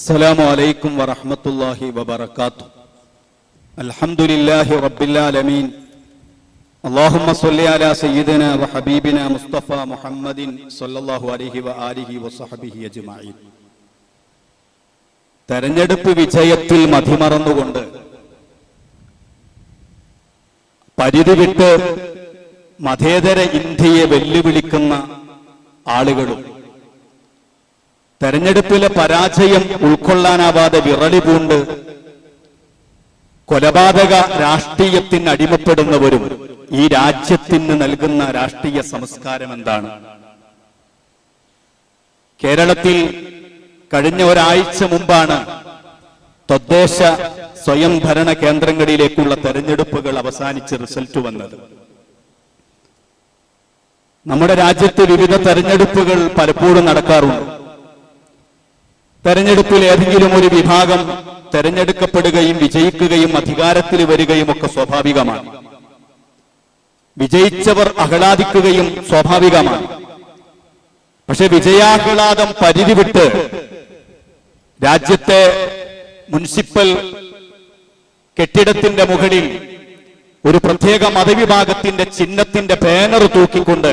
السلام عليكم ورحمة الله وبركاته الحمد لله رب العالمين اللهم صل على سيدنا وحبيبنا مصطفى محمد صلى الله عليه وآله وصحبه أجمعين തെരഞ്ഞെടുപ്പ് വിജയത്തിൽ മതിമറന്നുകൊണ്ട് പരിധി വിട്ട് മതേതര ഇന്ത്യയെ വെല്ലുവിളിക്കുന്ന ആളുകളും തെരഞ്ഞെടുപ്പിലെ പരാജയം ഉൾക്കൊള്ളാനാവാതെ വിറളി പൂണ്ട് കൊലപാതക രാഷ്ട്രീയത്തിന് അടിമപ്പെടുന്നവരും ഈ രാജ്യത്തിന് നൽകുന്ന രാഷ്ട്രീയ സംസ്കാരം എന്താണ്? കേരളത്തിൽ കഴിഞ്ഞ ഒരാഴ്ച മുമ്പാണ് തദ്ദേശ സ്വയംഭരണ കേന്ദ്രങ്ങളിലേക്കുള്ള തെരഞ്ഞെടുപ്പുകൾ അവസാനിച്ച് റിസൾട്ട് വന്നത്. നമ്മുടെ രാജ്യത്ത് വിവിധ തെരഞ്ഞെടുപ്പുകൾ പലപ്പോഴും നടക്കാറുണ്ട്. തെരഞ്ഞെടുപ്പിൽ ഏതെങ്കിലും ഒരു വിഭാഗം തെരഞ്ഞെടുക്കപ്പെടുകയും വിജയിക്കുകയും അധികാരത്തിൽ വരികയും ഒക്കെ സ്വാഭാവികമാണ്. വിജയിച്ചവർ ആഹ്ലാദിക്കുകയും സ്വാഭാവികമാണ്. പക്ഷെ വിജയാഹ്ലാദം പരിധി വിട്ട് രാജ്യത്തെ മുനിസിപ്പൽ കെട്ടിടത്തിന്റെ മുകളിൽ ഒരു പ്രത്യേക മതവിഭാഗത്തിന്റെ ചിഹ്നത്തിന്റെ ബാനർ തൂക്കിക്കൊണ്ട്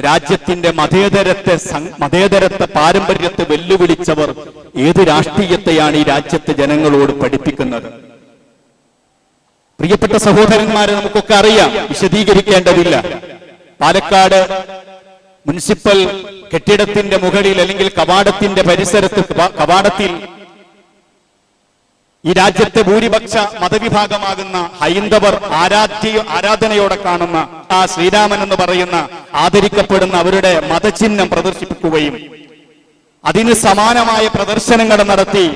രാജ്യത്തിന്റെ മതേതരത്തെ മതേതരത്തെ പാരമ്പര്യത്തെ വെല്ലുവിളിച്ചവർ ഏത് രാഷ്ട്രീയത്തെയാണ് ഈ രാജ്യത്തെ ജനങ്ങളോട് പഠിപ്പിക്കുന്നത്? പ്രിയപ്പെട്ട സഹോദരന്മാരെ നമുക്കൊക്കെ അറിയാം വിശദീകരിക്കേണ്ടതില്ല. പാലക്കാട് മുനിസിപ്പൽ കെട്ടിടത്തിന്റെ മുകളിൽ അല്ലെങ്കിൽ കവാടത്തിന്റെ പരിസരത്ത് കവാടത്തിൽ ഈ രാജ്യത്തെ ഭൂരിപക്ഷ മതവിഭാഗമാകുന്ന ഹൈന്ദവർ ആരാധ്യ ആരാധനയോടെ കാണുന്ന ആ ശ്രീരാമൻ എന്ന് പറയുന്ന ആദരിക്കപ്പെടുന്ന അവരുടെ മതചിഹ്നം പ്രദർശിപ്പിക്കുകയും അതിന് സമാനമായ പ്രദർശനങ്ങൾ നടത്തി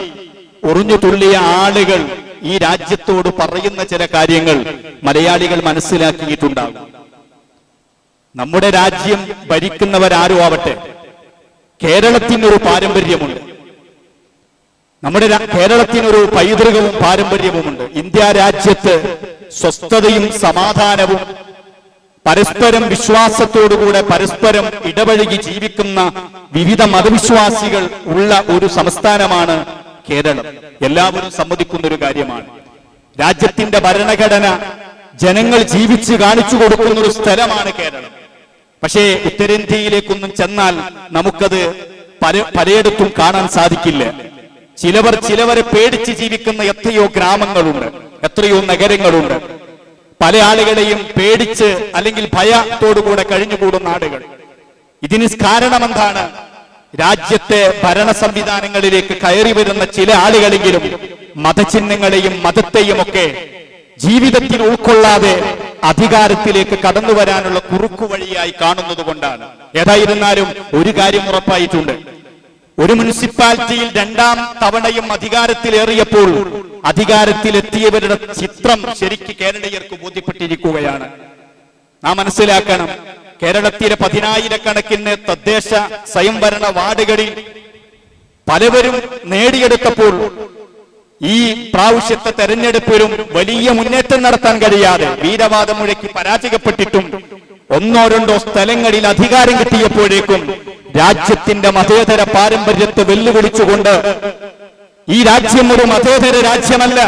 ഒറിഞ്ഞു തുള്ളിയ ആളുകൾ ഈ രാജ്യത്തോട് പറയുന്ന ചില കാര്യങ്ങൾ മലയാളികൾ മനസ്സിലാക്കിയിട്ടുണ്ടാകും. നമ്മുടെ രാജ്യം ഭരിക്കുന്നവരാരും ആവട്ടെ. കേരളത്തിനൊരു പാരമ്പര്യമുണ്ട്. നമ്മുടെ കേരളത്തിനൊരു പൈതൃകവും പാരമ്പര്യവുമുണ്ട്. ഇന്ത്യ രാജ്യത്ത് സ്വസ്ഥതയും സമാധാനവും പരസ്പരം വിശ്വാസത്തോടുകൂടെ പരസ്പരം ഇടപഴകി ജീവിക്കുന്ന വിവിധ മതവിശ്വാസികൾ ഉള്ള ഒരു സംസ്ഥാനമാണ് കേരളം. എല്ലാവരും സമ്മതിക്കുന്ന ഒരു കാര്യമാണ്. രാജ്യത്തിന്റെ ഭരണഘടന ജനങ്ങൾ ജീവിച്ച് കാണിച്ചു കൊടുക്കുന്ന ഒരു സ്ഥലമാണ് കേരളം. പക്ഷേ ഉത്തരേന്ത്യയിലേക്കൊന്നും ചെന്നാൽ നമുക്കത് പല പലയിടത്തും കാണാൻ സാധിക്കില്ല. ചിലവർ ചിലവരെ പേടിച്ച് ജീവിക്കുന്ന എത്രയോ ഗ്രാമങ്ങളുണ്ട് എത്രയോ നഗരങ്ങളുണ്ട്. പല ആളുകളെയും പേടിച്ച് അല്ലെങ്കിൽ ഭയത്തോടുകൂടെ കഴിഞ്ഞുകൂടുന്ന ആളുകൾ. ഇതിന് കാരണമെന്താണ്? രാജ്യത്തെ ഭരണ സംവിധാനങ്ങളിലേക്ക് കയറി വരുന്ന ചില ആളുകളെങ്കിലും മതചിഹ്നങ്ങളെയും മതത്തെയും ഒക്കെ ജീവിതത്തിൽ ഉൾക്കൊള്ളാതെ അധികാരത്തിലേക്ക് കടന്നു വരാനുള്ള കുറുക്കു വഴിയായി കാണുന്നത് കൊണ്ടാണ്. ഏതായിരുന്നാലും ഒരു കാര്യം ഉറപ്പായിട്ടുണ്ട്. ഒരു മുനിസിപ്പാലിറ്റിയിൽ രണ്ടാം തവണയും അധികാരത്തിലേറിയപ്പോൾ അധികാരത്തിലെത്തിയവരുടെ ചിത്രം ശരിക്ക് കേരളീയർക്ക് ബോധ്യപ്പെട്ടിരിക്കുകയാണ്. നാം മനസ്സിലാക്കണം കേരളത്തിലെ പതിനായിരക്കണക്കിന് തദ്ദേശ സ്വയംഭരണ വാർഡുകളിൽ പലവരും നേടിയെടുത്തപ്പോൾ ഈ പ്രാവശ്യത്തെ തെരഞ്ഞെടുപ്പിലും വലിയ മുന്നേറ്റം നടത്താൻ കഴിയാതെ വീരവാദം മുഴക്കി പരാജയപ്പെട്ടിട്ടും ഒന്നോ രണ്ടോ സ്ഥലങ്ങളിൽ അധികാരം കിട്ടിയപ്പോഴേക്കും രാജ്യത്തിന്റെ മതേതര പാരമ്പര്യത്തെ വെല്ലുവിളിച്ചുകൊണ്ട് ഈ രാജ്യം ഒരു മതേതര രാജ്യമല്ല.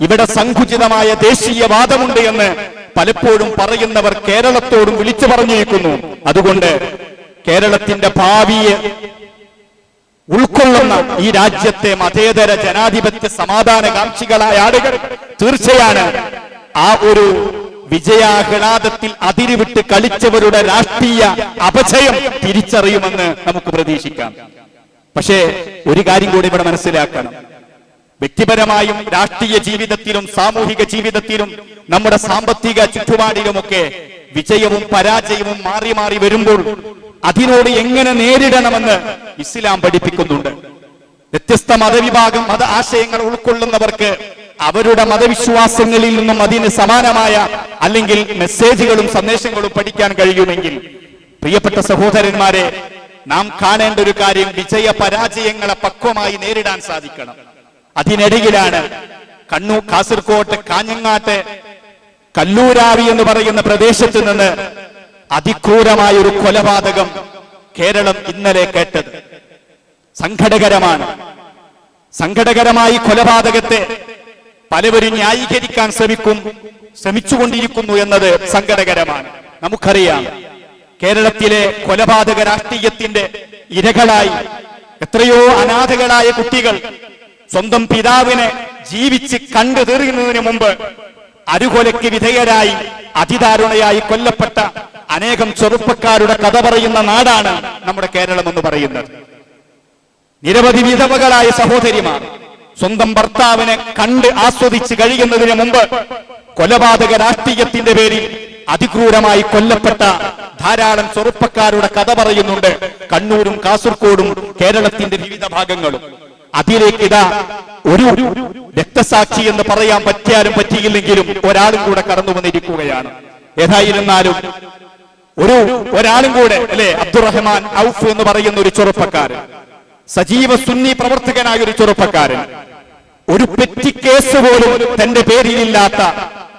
ഇവിടെ സങ്കുചിതമായ ദേശീയവാദമുണ്ട് എന്ന് പലപ്പോഴും പറയുന്നവർ കേരളത്തോടും വിളിച്ചു പറഞ്ഞിരിക്കുന്നു അതുകൊണ്ട് കേരളത്തിന്റെ ഭാവിയെ ഉൾക്കൊള്ളുന്ന ഈ രാജ്യത്തെ മതേതര ജനാധിപത്യ സമാധാന കാക്ഷികളായ ആളുകൾ തീർച്ചയാണ് ആ ഒരു വിജയാഹ്ലാദത്തിൽ അതിരുവിട്ട് കളിച്ചവരുടെ രാഷ്ട്രീയ അപചയം തിരിച്ചറിയുമെന്ന് നമുക്ക് പ്രതീക്ഷിക്കാം. പക്ഷേ ഒരു കാര്യം കൂടി ഇവിടെ മനസ്സിലാക്കണം. വ്യക്തിപരമായും രാഷ്ട്രീയ ജീവിതത്തിലും സാമൂഹിക ജീവിതത്തിലും നമ്മുടെ സാമ്പത്തിക ചുറ്റുപാടിലുമൊക്കെ വിജയവും പരാജയവും മാറി മാറി വരുമ്പോൾ അതിനോട് എങ്ങനെ നേരിടണമെന്ന് ഇസ്ലാം പഠിപ്പിക്കുന്നുണ്ട്. വ്യത്യസ്ത മതവിഭാഗം മത ആശയങ്ങൾ ഉൾക്കൊള്ളുന്നവർക്ക് അവരുടെ മതവിശ്വാസങ്ങളിൽ നിന്നും അതിന് സമാനമായ അല്ലെങ്കിൽ മെസ്സേജുകളും സന്ദേശങ്ങളും പഠിക്കാൻ കഴിയുമെങ്കിൽ പ്രിയപ്പെട്ട സഹോദരന്മാരെ നാം കാണേണ്ട ഒരു കാര്യം വിജയ പരാജയങ്ങളെ പക്വമായി നേരിടാൻ സാധിക്കണം. അതിനിടയിലാണ് കണ്ണൂർ കാസർകോട്ട് കാഞ്ഞങ്ങാട്ട് കല്ലൂരാവി എന്ന് പറയുന്ന പ്രദേശത്ത് നിന്ന് അതിക്രൂരമായ ഒരു കൊലപാതകം കേരളം ഇന്നലെ കേട്ടത്. സംഘടകരമാണ്. സംഘടകരമായി കൊലപാതകത്തെ പലവരും ന്യായീകരിക്കാൻ ശ്രമിക്കും ശ്രമിച്ചുകൊണ്ടിരിക്കുന്നു എന്നത് സങ്കടകരമാണ് നമുക്കറിയാം കേരളത്തിലെ കൊലപാതക രാഷ്ട്രീയത്തിന്റെ ഇരകളായി എത്രയോ അനാഥകളായ കുട്ടികൾ സ്വന്തം പിതാവിനെ ജീവിച്ച് കണ്ടു തീർന്നതിന് മുമ്പ് അരുകൊലയ്ക്ക് വിധേയരായി അതിദാരുണയായി കൊല്ലപ്പെട്ട അനേകം ചെറുപ്പക്കാരുടെ കഥ പറയുന്ന നാടാണ് നമ്മുടെ കേരളം എന്ന് പറയുന്നത്. നിരവധി വിധവകളായ സഹോദരിമാർ സ്വന്തം ഭർത്താവിനെ കണ്ട് ആസ്വദിച്ച് കഴിയുന്നതിന് മുമ്പ് കൊലപാതക രാഷ്ട്രീയത്തിന്റെ പേരിൽ അതിക്രൂരമായി കൊല്ലപ്പെട്ട ധാരാളം ചെറുപ്പക്കാരുടെ കഥ പറയുന്നുണ്ട് കണ്ണൂരും കാസർഗോഡും കേരളത്തിന്റെ വിവിധ ഭാഗങ്ങളും. അതിലേക്ക് ഇതാ ഒരു രക്തസാക്ഷി എന്ന് പറയാൻ പറ്റിയാലും പറ്റിയില്ലെങ്കിലും ഒരാളും കൂടെ കടന്നു വന്നിരിക്കുകയാണ്. ഏതായിരുന്നാലും ഒരു ഒരാളും കൂടെ അല്ലെ? അബ്ദുറഹ്മാൻ ഔഫ് എന്ന് പറയുന്ന ഒരു ചെറുപ്പക്കാരൻ സജീവ സുന്നി പ്രവർത്തകനായ ഒരു ചെറുപ്പക്കാരൻ ഒരു പെറ്റി കേസ് പോലും തന്റെ പേരിലില്ലാത്ത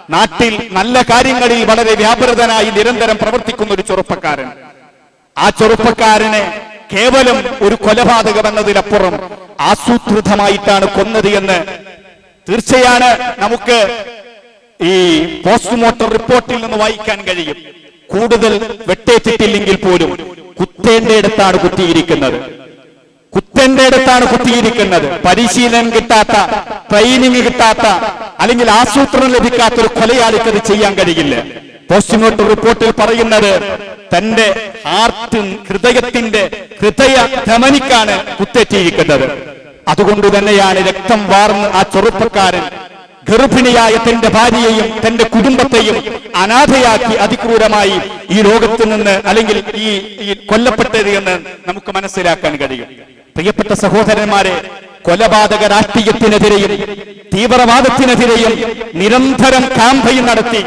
നാട്ടിൽ നല്ല കാര്യങ്ങളിൽ വളരെ വ്യാപൃതനായി നിരന്തരം പ്രവർത്തിക്കുന്ന ഒരു ചെറുപ്പക്കാരൻ. ആ ചെറുപ്പക്കാരനെ കേവലം ഒരു കൊലപാതകം എന്നതിലപ്പുറം ആസൂത്രിതമായിട്ടാണ് കൊന്നത് എന്ന് തീർച്ചയാണ് നമുക്ക് ഈ പോസ്റ്റ്മോർട്ടം റിപ്പോർട്ടിൽ നിന്ന് വായിക്കാൻ കഴിയും. കൂടുതൽ വെട്ടേറ്റിട്ടില്ലെങ്കിൽ പോലും കുത്തേണ്ടയിടത്താണ് കുത്തിയിരിക്കുന്നത്. കുത്തന്റെ അടുത്താണ് കുത്തിയിരിക്കുന്നത്. പരിശീലനം കിട്ടാത്ത ട്രെയിനിങ് കിട്ടാത്ത അല്ലെങ്കിൽ ആസൂത്രണം ലഭിക്കാത്ത ഒരു കൊലയാളിക്ക് അത് ചെയ്യാൻ കഴിയില്ല. പോസ്റ്റ്മോർട്ടം റിപ്പോർട്ടിൽ പറയുന്നത് തന്റെ ഹാർട്ട് ഹൃദയത്തിന്റെ ഹൃദയ ധമനിക്കാണ് കുത്തേറ്റിയിരിക്കുന്നത്. അതുകൊണ്ട് തന്നെയാണ് രക്തം വാർന്ന് ആ ചെറുപ്പക്കാരൻ ഗർഭിണിയായ തന്റെ ഭാര്യയെയും തന്റെ കുടുംബത്തെയും അനാഥയാക്കി അതിക്രൂരമായി ഈ ലോകത്ത് നിന്ന് അല്ലെങ്കിൽ ഈ കൊല്ലപ്പെട്ടത് എന്ന് നമുക്ക് മനസ്സിലാക്കാൻ കഴിയും. പ്രിയപ്പെട്ട സഹോദരന്മാരെ കൊലപാതക രാഷ്ട്രീയത്തിനെതിരെയും തീവ്രവാദത്തിനെതിരെയും നിരന്തരം ക്യാമ്പയിൻ നടത്തി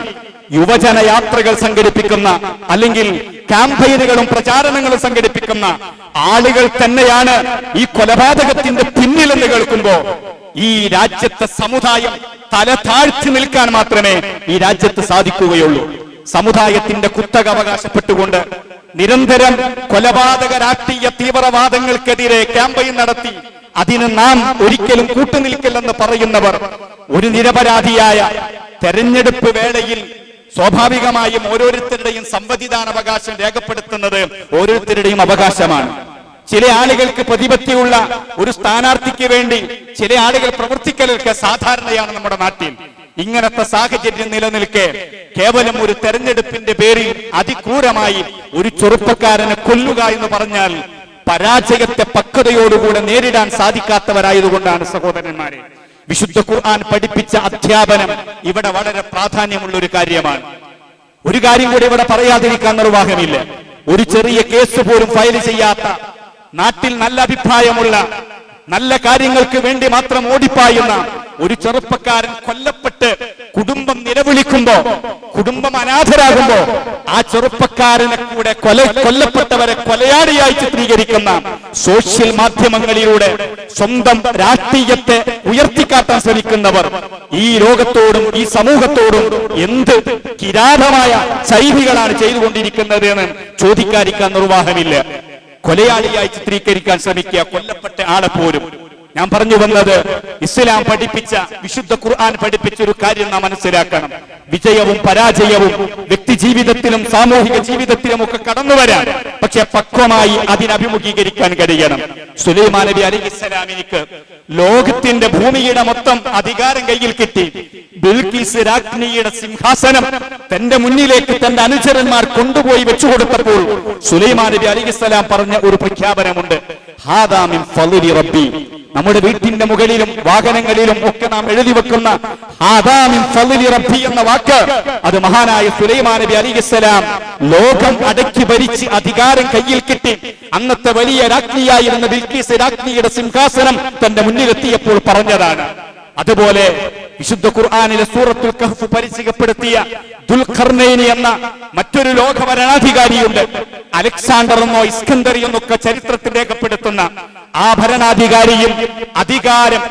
യുവജന യാത്രകൾ സംഘടിപ്പിക്കുന്ന അല്ലെങ്കിൽ ക്യാമ്പയിനുകളും പ്രചാരണങ്ങളും സംഘടിപ്പിക്കുന്ന ആളുകൾ തന്നെയാണ് ഈ കൊലപാതകത്തിന്റെ പിന്നിലെന്ന് കേൾക്കുമ്പോ ഈ രാജ്യത്തെ സമുദായം തല താഴ്ത്തി നിൽക്കാൻ മാത്രമേ ഈ രാജ്യത്ത് സാധിക്കുകയുള്ളൂ. സമുദായത്തിന്റെ കുത്തക അവകാശപ്പെട്ടുകൊണ്ട് നിരന്തരം കൊലപാതക രാഷ്ട്രീയ തീവ്രവാദങ്ങൾക്കെതിരെ ക്യാമ്പയിൻ നടത്തി അതിന് നാം ഒരിക്കലും കൂട്ടുനിൽക്കില്ലെന്ന് പറയുന്നവർ ഒരു നിരപരാധിയായ തെരഞ്ഞെടുപ്പ് വേളയിൽ സ്വാഭാവികമായും ഓരോരുത്തരുടെയും സമ്മതിദാനാവകാശം രേഖപ്പെടുത്തുന്നത് ഓരോരുത്തരുടെയും അവകാശമാണ്. ചില ആളുകൾക്ക് പ്രതിപത്തിയുള്ള ഒരു സ്ഥാനാർത്ഥിക്ക് വേണ്ടി ചില ആളുകൾ പ്രവർത്തിക്കലൊക്കെ സാധാരണയാണ് നമ്മുടെ നാട്ടിൽ. ഇങ്ങനത്തെ സാഹചര്യം നിലനിൽക്കെ കേവലം ഒരു തെരഞ്ഞെടുപ്പിന്റെ പേരിൽ അതിക്രൂരമായി ഒരു ചെറുപ്പക്കാരനെ കൊല്ലുക എന്ന് പറഞ്ഞാൽ പരാജയത്തെ പക്വതയോടുകൂടെ നേരിടാൻ സാധിക്കാത്തവരായതുകൊണ്ടാണ് സഹോദരന്മാരെ. വിശുദ്ധ ഖുർആൻ പഠിപ്പിച്ച അധ്യാപനം ഇവിടെ വളരെ പ്രാധാന്യമുള്ള ഒരു കാര്യമാണ്. ഒരു കാര്യം കൂടി ഇവിടെ പറയാതിരിക്കാൻ നിർവാഹമില്ല. ഒരു ചെറിയ കേസ് പോലും ഫയൽ ചെയ്യാത്ത നാട്ടിൽ നല്ല അഭിപ്രായമുള്ള നല്ല കാര്യങ്ങൾക്ക് വേണ്ടി മാത്രം ഓടിപ്പായുന്ന ഒരു ചെറുപ്പക്കാരൻ കൊല്ലപ്പെട്ട് കുടുംബം നിലവിളിക്കുമ്പോ കുടുംബം അനാഥരാകുമ്പോ ആ ചെറുപ്പക്കാരനെ കൂടെ കൊല കൊല്ലപ്പെട്ടവരെ കൊലയാളിയായി ചിത്രീകരിക്കുന്ന സോഷ്യൽ മാധ്യമങ്ങളിലൂടെ സ്വന്തം രാഷ്ട്രീയത്തെ ഉയർത്തിക്കാട്ടാൻ ശ്രമിക്കുന്നവർ ഈ ലോകത്തോടും ഈ സമൂഹത്തോടും എന്ത് കിരാതമായ ശൈലികളാണ് ചെയ്തുകൊണ്ടിരിക്കുന്നത് എന്ന് ചോദിക്കാതിരിക്കാൻ നിർവാഹമില്ല. കൊലയാളിയായി ചിത്രീകരിക്കാൻ ശ്രമിക്കുക കൊല്ലപ്പെട്ട ആളെ പോലും. ഞാൻ പറഞ്ഞു വന്നത് ഇസ്ലാം പഠിപ്പിച്ച വിശുദ്ധ ഖുർആൻ പഠിപ്പിച്ച ഒരു കാര്യം നാം മനസ്സിലാക്കണം. വിജയവും പരാജയവും വ്യക്തി ജീവിതത്തിലും സാമൂഹിക ജീവിതത്തിലും ഒക്കെ കടന്നു വരാൻ. പക്ഷെ പക്വമായി അതിനഭിമുഖീകരിക്കാൻ കഴിയണം. സുലൈമാൻ നബി അലി ഇസ്ലാമിനിക്ക് ലോകത്തിന്റെ ഭൂമിയുടെ മൊത്തം അധികാരം കയ്യിൽ കിട്ടി. ബിൽക്കീസ് രാജ്ഞിയുടെ സിംഹാസനം തന്റെ മുന്നിലേക്ക് തന്റെ അനുചരന്മാർ കൊണ്ടുപോയി വെച്ചുകൊടുത്തപ്പോൾ സുലൈമാൻ നബി അലിസ്ലാം പറഞ്ഞ ഒരു പ്രഖ്യാപനമുണ്ട്. റബ്ബി. നമ്മുടെ വീട്ടിന്റെ മുകളിലും വാഹനങ്ങളിലും ഒക്കെ നാം എഴുതി വെക്കുന്ന റബ്ബി എന്ന വാക്ക് അത് മഹാനായ സുലൈമാ നബി അലിസ്ലാം ലോകം അടക്കി ഭരിച്ച് അധികാരം കയ്യിൽ കിട്ടി. അന്നത്തെ വലിയ രാജ്ഞിയായിരുന്ന ബിൽക്കീസ് രാജ്ഞിയുടെ സിംഹാസനം തന്റെ മുന്നിലെത്തിയപ്പോൾ പറഞ്ഞതാണ്. അതുപോലെ വിശുദ്ധ ഖുർആാനിലെ സൂറത്തുൽ കഹ്ഫ് പരിചയപ്പെടുത്തിയ ദുൽഖർനൈനി എന്ന മറ്റൊരു ലോക ഭരണാധികാരിയുണ്ട് അലക്സാണ്ടർ എന്നോ ഇസ്കന്ദറി എന്നൊക്കെ ചരിത്രത്തിൽ രേഖപ്പെടുത്തുന്ന ആ ഭരണാധികാരിയും അധികാരം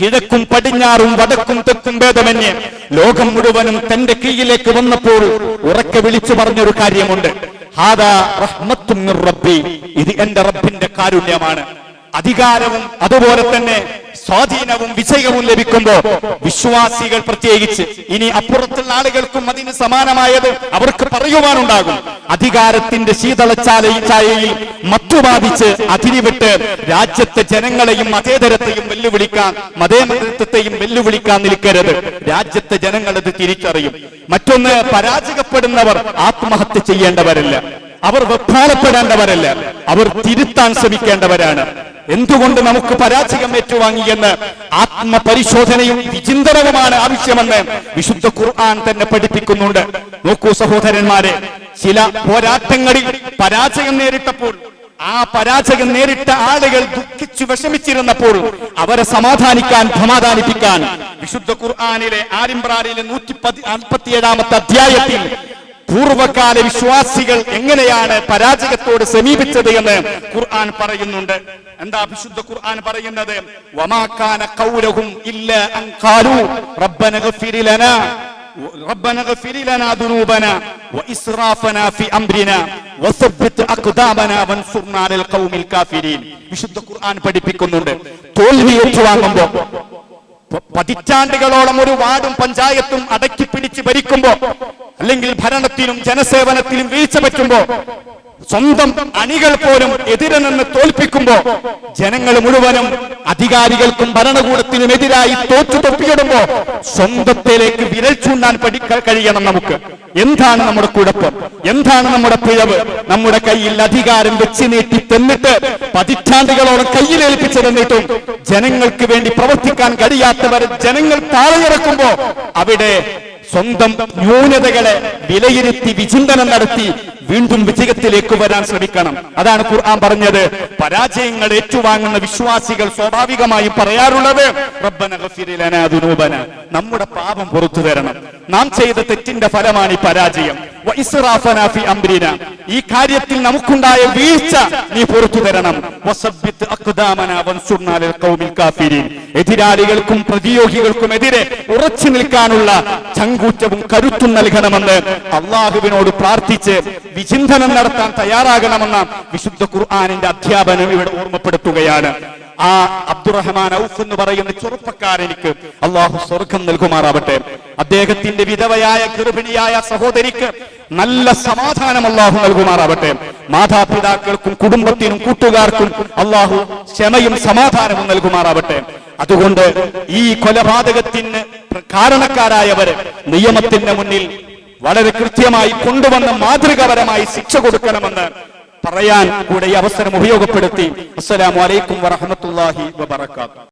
കിഴക്കും പടിഞ്ഞാറും വടക്കും തെക്കും ഭേദമന്യേ ലോകം മുഴുവനും തന്റെ കീഴിലേക്ക് വന്നപ്പോൾ ഉറക്കെ വിളിച്ചു പറഞ്ഞൊരു കാര്യമുണ്ട്. റബ്ബി. ഇത് എന്റെ റബ്ബിന്റെ കാരുണ്യമാണ്. അധികാരവും അതുപോലെ തന്നെ സ്വാധീനവും വിജയവും ലഭിക്കുമ്പോൾ വിശ്വാസികൾ പ്രത്യേകിച്ച് ഇനി അപ്പുറത്തുള്ള ആളുകൾക്കും അതിന് സമാനമായത് അവർക്ക് പറയുവാനുണ്ടാകും. അധികാരത്തിന്റെ ശീതളച്ചാലയിൽ ചായയിൽ മത്തുബാധിച്ച് അതിരിവിട്ട് രാജ്യത്തെ ജനങ്ങളെയും മതേതരത്തെയും വെല്ലുവിളിക്കാൻ മതേതരത്വത്തെയും വെല്ലുവിളിക്കാൻ നിൽക്കരുത്. രാജ്യത്തെ ജനങ്ങൾ അത് തിരിച്ചറിയും. മറ്റൊന്ന് പരാജയപ്പെടുന്നവർ ആത്മഹത്യ ചെയ്യേണ്ടവരല്ല. അവർ വെപ്രാളപ്പെടേണ്ടവരല്ല. അവർ തിരുത്താൻ ശ്രമിക്കേണ്ടവരാണ്. എന്തുകൊണ്ട് നമുക്ക് പരാജയം ഏറ്റുവാങ്ങിയെന്ന് ആത്മപരിശോധനയും വിചിന്തനവുമാണ് ആവശ്യമെന്ന് വിശുദ്ധ ഖുർആൻ തന്നെ പഠിപ്പിക്കുന്നുണ്ട്. നോക്കൂ സഹോദരന്മാരെ ചില പോരാട്ടങ്ങളിൽ പരാജയം നേരിട്ടപ്പോൾ ആ പരാജയം നേരിട്ട ആളുകൾ ദുഃഖിച്ചു വിഷമിച്ചിരുന്നപ്പോൾ അവരെ സമാധാനിക്കാൻ സമാധാനിപ്പിക്കാൻ വിശുദ്ധ ഖുർആാനിലെ ആരിമ്പ്രാരിലെ നൂറ്റി നാൽപ്പത്തിയേഴാമത്തെ അധ്യായത്തിൽ പൂർവകാല വിശ്വാസികൾ എങ്ങനെയാണ് പരാജയത്തോട് സമീപിച്ചത് എന്ന് ഖുർആൻ പറയുന്നുണ്ട് എന്താ വിശുദ്ധ ഖുർആൻ പറയുന്നത് വമാക്കാന ഖൗലഹും ഇല്ല അൻ ഖാലു റബ്ബന ഗഫിർ ലനാ ربنا اغفر لنا ذنوبنا وإسرافنا في أمرنا وثبت أقدامنا وانصرنا على القوم الكافرين വിശുദ്ധ ഖുർആൻ പഠിപ്പിക്കുന്നുണ്ട് തോൽവി ഏറ്റുവാങ്ങുമ്പോ പ- പതിറ്റാണ്ടുകളോളം ഒരു വാർഡും പഞ്ചായത്തും അടക്കി പിടിച്ച് ഭരിക്കുമ്പോ അല്ലെങ്കിൽ ഭരണത്തിനും ജനസേവനത്തിനും വീഴ്ച പറ്റുമ്പോ സ്വന്തം അണികൾ പോലും എതിരെ നിന്ന് തോൽപ്പിക്കുമ്പോ ജനങ്ങൾ മുഴുവനും അധികാരികൾക്കും ഭരണകൂടത്തിനും എതിരായി തോറ്റു തൊപ്പിയിടുമ്പോ സ്വന്തത്തിലേക്ക് വിരൽ ചൂണ്ടാൻ പഠിക്കാൻ കഴിയണം നമുക്ക്. എന്താണ് നമ്മുടെ കുഴപ്പം? എന്താണ് നമ്മുടെ പിഴവ്? നമ്മുടെ കയ്യിൽ അധികാരം വെച്ച് നീട്ടി തന്നിട്ട് പതിറ്റാണ്ടുകളോളം കയ്യിലേൽപ്പിച്ചു തന്നിട്ടും ജനങ്ങൾക്ക് വേണ്ടി പ്രവർത്തിക്കാൻ കഴിയാത്തവർ ജനങ്ങൾ താഴെയിറക്കുമ്പോ അവിടെ സ്വന്തം ന്യൂനതകളെ വിലയിരുത്തി വിചിന്തനം നടത്തി വീണ്ടും വിജയത്തിലേക്ക് വരാൻ ശ്രമിക്കണം. അതാണ് ഖുർആൻ പറഞ്ഞത്. പരാജയങ്ങൾ ഏറ്റുവാങ്ങുന്ന വിശ്വാസികൾ സ്വാഭാവികമായി പറയാറുള്ളത് നമ്മുടെ പാപം പുറത്തു തരണം. നാം ചെയ്ത തെറ്റിന്റെ ഫലമാണ് ഈ പരാജയം. ഈ കാര്യത്തിൽ നമുക്കുണ്ടായ വീഴ്ച നീ പുറത്തു തരണം. എതിരാളികൾക്കും പ്രതിയോഗികൾക്കും എതിരെ ഉറച്ചു നിൽക്കാനുള്ള ചങ്കൂറ്റവും കരുത്തും നൽകണമെന്ന് അള്ളാഹുവിനോട് പ്രാർത്ഥിച്ച് വിചിന്തനം നടത്താൻ തയ്യാറാകണമെന്ന വിശുദ്ധ ഖുർആാനിന്റെ അധ്യാപനം ഇവിടെ ഓർമ്മപ്പെടുത്തുകയാണ്. ആ അബ്ദുറഹ്മാൻ ഔഫ് എന്ന് പറയുന്ന ചെറുപ്പക്കാരനിക്ക് അള്ളാഹു സ്വർഗം നൽകുമാറാവട്ടെ. അദ്ദേഹത്തിന്റെ വിധവയായ ഗർഭിണിയായ സഹോദരിക്ക് നല്ല സമാധാനം അള്ളാഹു നൽകുമാറാവട്ടെ. മാതാപിതാക്കൾക്കും കുടുംബത്തിനും കൂട്ടുകാർക്കും അള്ളാഹു ക്ഷമയും സമാധാനവും നൽകുമാറാവട്ടെ. അതുകൊണ്ട് ഈ കൊലപാതകത്തിന് കാരണക്കാരായവര് നിയമത്തിന്റെ മുന്നിൽ വളരെ കൃത്യമായി കൊണ്ടുവന്ന മാതൃകാപരമായി ശിക്ഷ കൊടുക്കണമെന്ന് പറയാൻ കൂടെ അവസരം ഉപയോഗപ്പെടുത്തി. അസ്സലാമു അലൈക്കും വബർക്കാത്തു